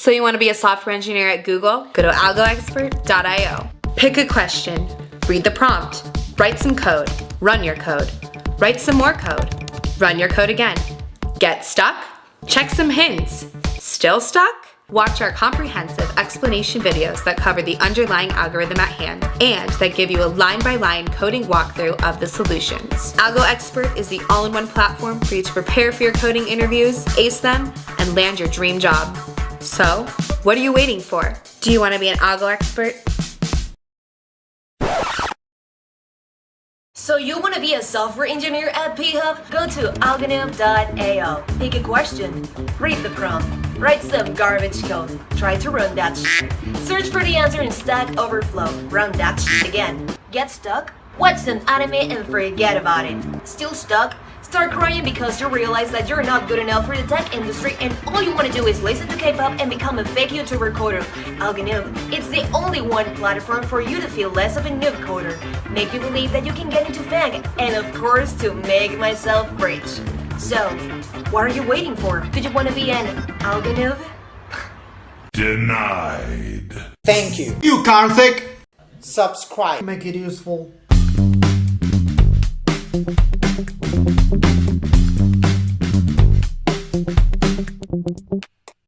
So you want to be a software engineer at Google? Go to algoexpert.io. Pick a question, read the prompt, write some code, run your code, write some more code, run your code again. Get stuck? Check some hints. Still stuck? Watch our comprehensive explanation videos that cover the underlying algorithm at hand and that give you a line-by-line -line coding walkthrough of the solutions. Algo Expert is the all-in-one platform for you to prepare for your coding interviews, ace them, and land your dream job. So, what are you waiting for? Do you want to be an Algo Expert? So you want to be a software engineer at PHub? Go to algonym.io. Pick a question, read the prompt, write some garbage code, try to run that Search for the answer in Stack Overflow, run that again. Get stuck? Watch an anime and forget about it. Still stuck? Start crying because you realize that you're not good enough for the tech industry and all you want to do is listen to K-pop and become a fake YouTuber coder. Algonym, it's the only one platform for you to feel less of a noob coder, make you believe that you can get into FANG, and of course to make myself rich. So, what are you waiting for? Do you want to be an Algonym? Denied. Thank you. You Karthik! Subscribe. Make it useful. Thank you.